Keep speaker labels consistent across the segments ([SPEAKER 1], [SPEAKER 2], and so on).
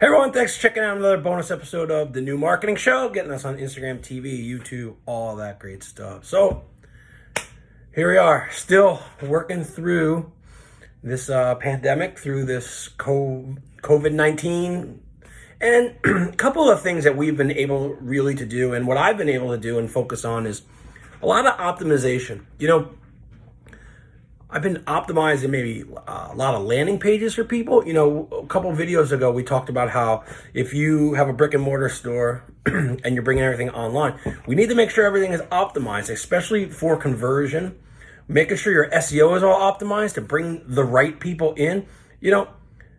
[SPEAKER 1] Hey everyone, thanks for checking out another bonus episode of the New Marketing Show, getting us on Instagram, TV, YouTube, all that great stuff. So, here we are, still working through this uh, pandemic, through this COVID 19, and a couple of things that we've been able really to do, and what I've been able to do and focus on is a lot of optimization. You know, I've been optimizing maybe uh, a lot of landing pages for people. You know, a couple videos ago, we talked about how if you have a brick and mortar store and you're bringing everything online, we need to make sure everything is optimized, especially for conversion, making sure your SEO is all optimized to bring the right people in. You know,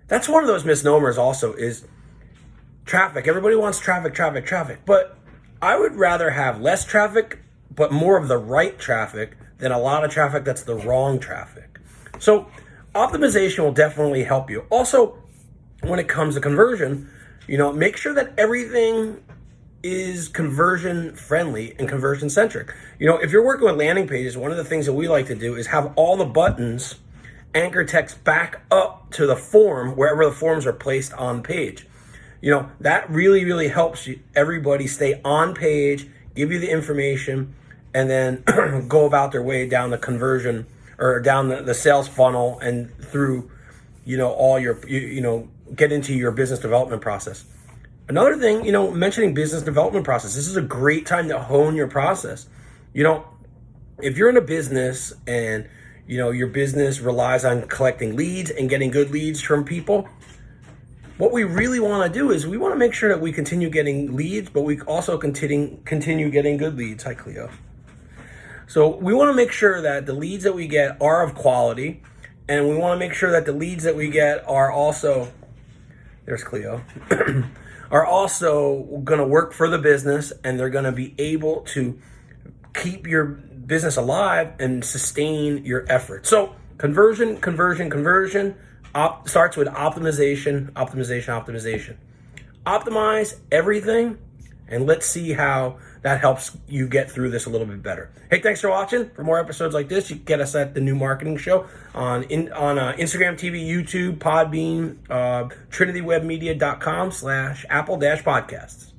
[SPEAKER 1] that's one of those misnomers also is traffic. Everybody wants traffic, traffic, traffic, but I would rather have less traffic, but more of the right traffic than a lot of traffic that's the wrong traffic. So optimization will definitely help you. Also, when it comes to conversion, you know, make sure that everything is conversion friendly and conversion centric. You know, if you're working with landing pages, one of the things that we like to do is have all the buttons anchor text back up to the form wherever the forms are placed on page. You know, that really, really helps you, everybody stay on page, give you the information, and then go about their way down the conversion or down the, the sales funnel and through, you know, all your, you, you know, get into your business development process. Another thing, you know, mentioning business development process, this is a great time to hone your process. You know, if you're in a business and, you know, your business relies on collecting leads and getting good leads from people, what we really want to do is we want to make sure that we continue getting leads, but we also continue continue getting good leads. Hi, Cleo. So we want to make sure that the leads that we get are of quality, and we want to make sure that the leads that we get are also, there's Cleo, are also going to work for the business, and they're going to be able to keep your business alive and sustain your effort. So conversion, conversion, conversion op starts with optimization, optimization, optimization. Optimize everything, and let's see how that helps you get through this a little bit better. Hey, thanks for watching. For more episodes like this, you can get us at the New Marketing Show on in, on uh, Instagram TV, YouTube, Podbean, uh, TrinityWebMedia.com slash Apple Dash Podcasts.